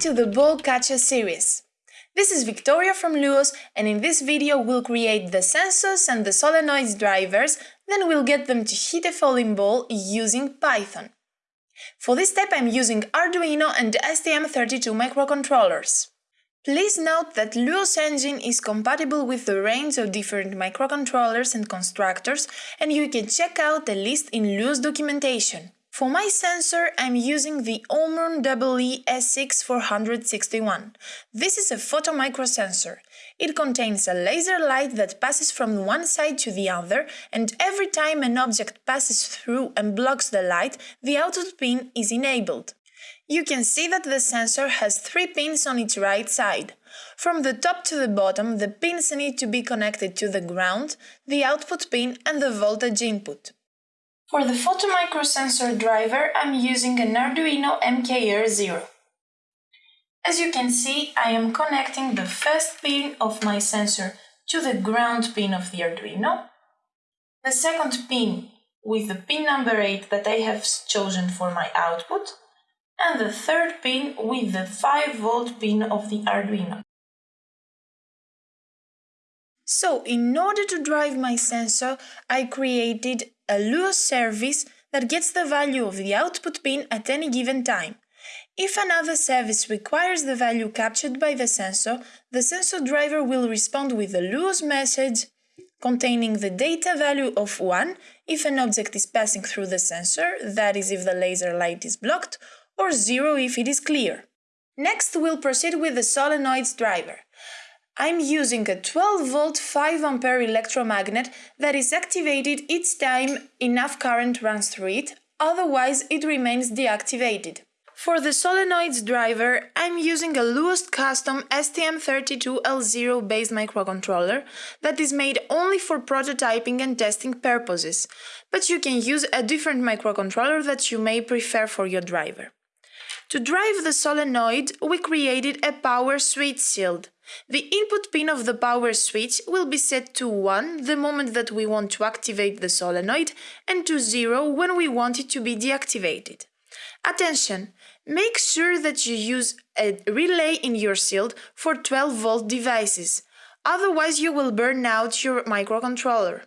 to the Ball Catcher series. This is Victoria from Luos and in this video we'll create the sensors and the solenoids drivers, then we'll get them to hit a falling ball using Python. For this step I'm using Arduino and STM32 microcontrollers. Please note that Luos Engine is compatible with a range of different microcontrollers and constructors and you can check out the list in Luos documentation. For my sensor, I'm using the Omron EE SX461. This is a photomicro sensor. It contains a laser light that passes from one side to the other, and every time an object passes through and blocks the light, the output pin is enabled. You can see that the sensor has three pins on its right side. From the top to the bottom, the pins need to be connected to the ground, the output pin and the voltage input. For the photomicrosensor driver, I'm using an Arduino MKR0. As you can see, I am connecting the first pin of my sensor to the ground pin of the Arduino, the second pin with the pin number 8 that I have chosen for my output, and the third pin with the 5 volt pin of the Arduino. So, in order to drive my sensor, I created a Luos service that gets the value of the output pin at any given time. If another service requires the value captured by the sensor, the sensor driver will respond with a Luos message containing the data value of 1 if an object is passing through the sensor, that is if the laser light is blocked, or 0 if it is clear. Next, we'll proceed with the solenoids driver. I'm using a 12 volt 5 ampere electromagnet that is activated each time enough current runs through it, otherwise it remains deactivated. For the solenoids driver, I'm using a Luos custom STM32L0 based microcontroller that is made only for prototyping and testing purposes, but you can use a different microcontroller that you may prefer for your driver. To drive the solenoid, we created a power switch shield. The input pin of the power switch will be set to 1 the moment that we want to activate the solenoid and to 0 when we want it to be deactivated. Attention! Make sure that you use a relay in your shield for 12 volt devices, otherwise you will burn out your microcontroller.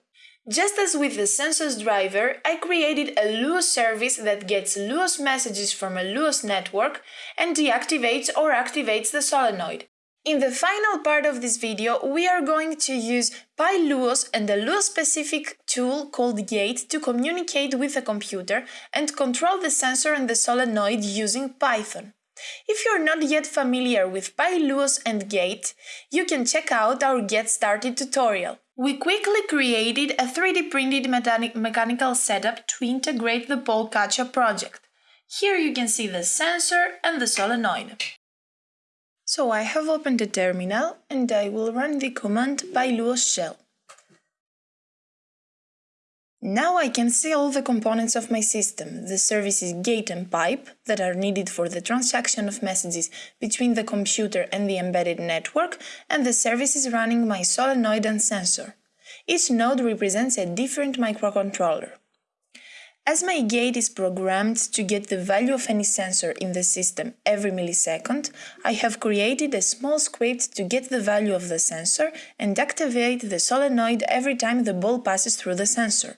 Just as with the sensors driver, I created a Luos service that gets Luos messages from a Luos network and deactivates or activates the solenoid. In the final part of this video, we are going to use PyLuos and a Luos-specific tool called Gate to communicate with the computer and control the sensor and the solenoid using Python. If you're not yet familiar with PyLuos and Gate, you can check out our Get Started tutorial. We quickly created a 3D printed mechanical setup to integrate the Catcher project. Here you can see the sensor and the solenoid. So I have opened the terminal and I will run the command pyluos shell. Now I can see all the components of my system, the services gate and pipe that are needed for the transaction of messages between the computer and the embedded network, and the services running my solenoid and sensor. Each node represents a different microcontroller. As my gate is programmed to get the value of any sensor in the system every millisecond, I have created a small script to get the value of the sensor and activate the solenoid every time the ball passes through the sensor.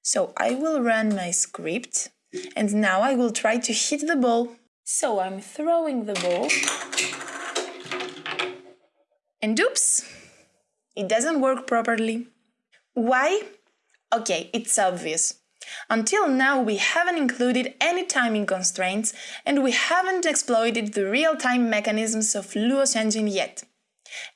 So I will run my script and now I will try to hit the ball. So I'm throwing the ball and oops, it doesn't work properly. Why? Okay, it's obvious. Until now we haven't included any timing constraints and we haven't exploited the real-time mechanisms of Luos engine yet.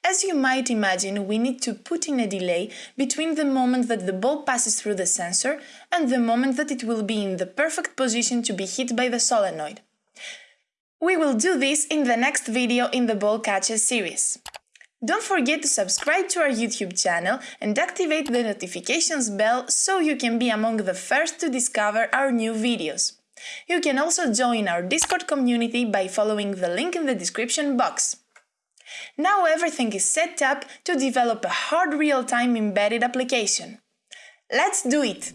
As you might imagine, we need to put in a delay between the moment that the ball passes through the sensor and the moment that it will be in the perfect position to be hit by the solenoid. We will do this in the next video in the ball catcher series. Don't forget to subscribe to our YouTube channel and activate the notifications bell so you can be among the first to discover our new videos. You can also join our Discord community by following the link in the description box. Now everything is set up to develop a hard real-time embedded application. Let's do it!